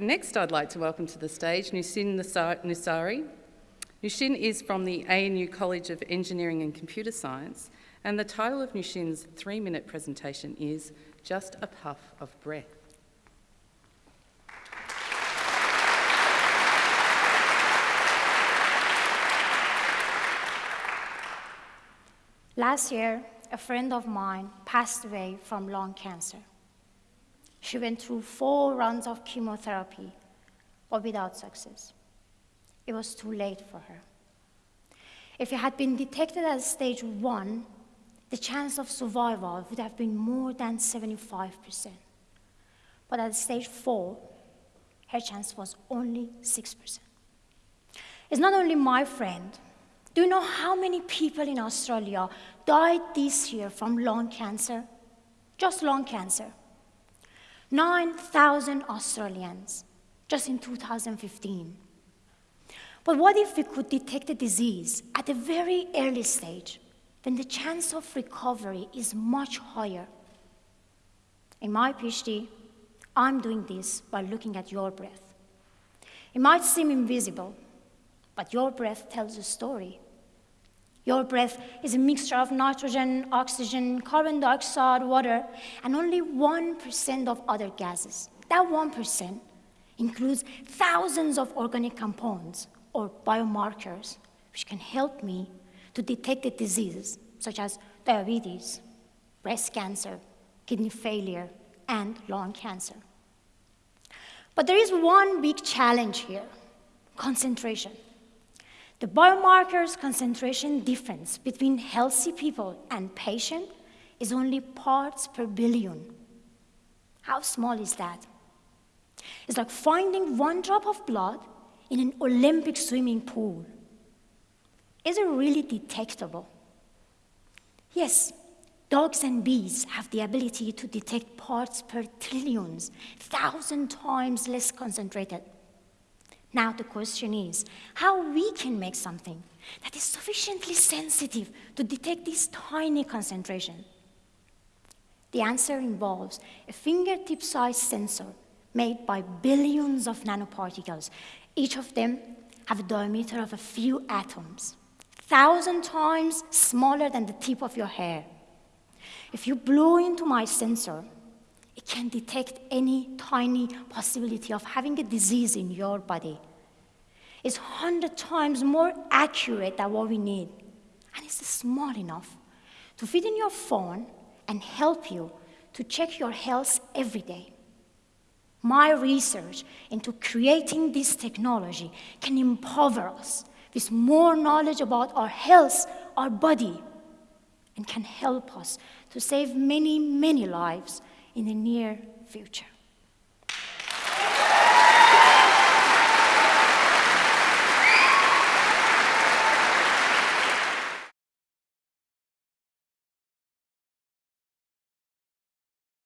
Next, I'd like to welcome to the stage Noushin Nasiri. Noushin is from the ANU College of Engineering and Computer Science, and the title of Noushin's three-minute presentation is Just a Puff of Breath. Last year, a friend of mine passed away from lung cancer. She went through four rounds of chemotherapy, but without success. It was too late for her. If it had been detected at stage one, the chance of survival would have been more than 75%. But at stage four, her chance was only 6%. It's not only my friend. Do you know how many people in Australia died this year from lung cancer? Just lung cancer. 9,000 Australians just in 2015. But what if we could detect the disease at a very early stage, when the chance of recovery is much higher? In my PhD, I'm doing this by looking at your breath. It might seem invisible, but your breath tells a story. Your breath is a mixture of nitrogen, oxygen, carbon dioxide, water, and only 1% of other gases. That 1% includes thousands of organic compounds or biomarkers which can help me to detect the diseases such as diabetes, breast cancer, kidney failure, and lung cancer. But there is one big challenge here, concentration. The biomarkers concentration difference between healthy people and patient is only parts per billion. How small is that? It's like finding one drop of blood in an Olympic swimming pool. Is it really detectable? Yes, dogs and bees have the ability to detect parts per trillions, thousand times less concentrated. Now the question is how we can make something that is sufficiently sensitive to detect this tiny concentration. The answer involves a fingertip-sized sensor made by billions of nanoparticles. Each of them have a diameter of a few atoms, thousand times smaller than the tip of your hair. If you blow into my sensor, can detect any tiny possibility of having a disease in your body. It's 100 times more accurate than what we need. And it's small enough to fit in your phone and help you to check your health every day. My research into creating this technology can empower us with more knowledge about our health, our body, and can help us to save many, many lives in the near future.